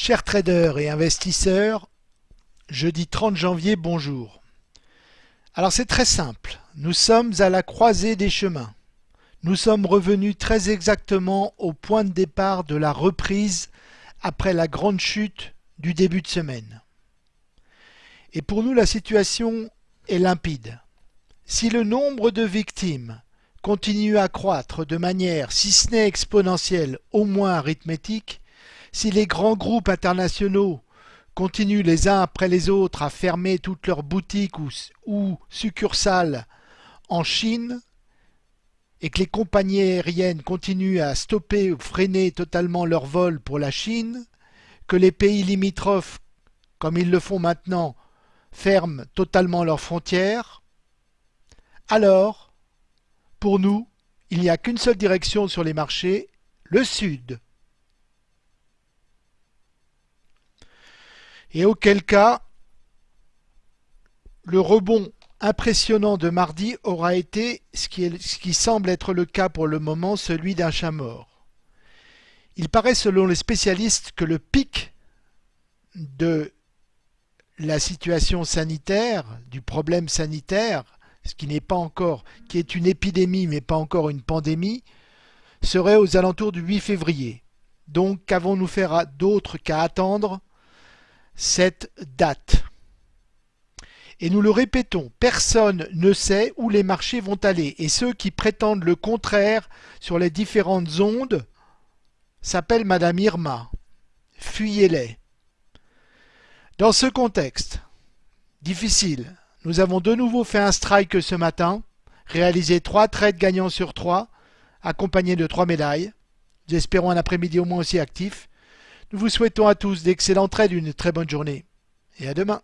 Chers traders et investisseurs, jeudi 30 janvier, bonjour. Alors c'est très simple, nous sommes à la croisée des chemins. Nous sommes revenus très exactement au point de départ de la reprise après la grande chute du début de semaine. Et pour nous la situation est limpide. Si le nombre de victimes continue à croître de manière, si ce n'est exponentielle, au moins arithmétique, si les grands groupes internationaux continuent les uns après les autres à fermer toutes leurs boutiques ou, succursales en Chine, et que les compagnies aériennes continuent à stopper ou freiner totalement leurs vols pour la Chine, que les pays limitrophes, comme ils le font maintenant, ferment totalement leurs frontières, alors, pour nous, il n'y a qu'une seule direction sur les marchés, le sud. Et auquel cas le rebond impressionnant de mardi aura été, ce qui, semble être le cas pour le moment, celui d'un chat mort. Il paraît selon les spécialistes que le pic de la situation sanitaire, du problème sanitaire, ce qui n'est pas encore, qui est une épidémie mais pas encore une pandémie, serait aux alentours du 8 février. Donc qu'avons-nous faire d'autre qu'à attendre cette date. Et nous le répétons, personne ne sait où les marchés vont aller. Et ceux qui prétendent le contraire sur les différentes ondes s'appellent Madame Irma. Fuyez-les. Dans ce contexte difficile, nous avons de nouveau fait un strike ce matin, réalisé trois trades gagnants sur trois, accompagnés de trois médailles. Nous espérons un après-midi au moins aussi actif. Nous vous souhaitons à tous d'excellents trades, une très bonne journée et à demain.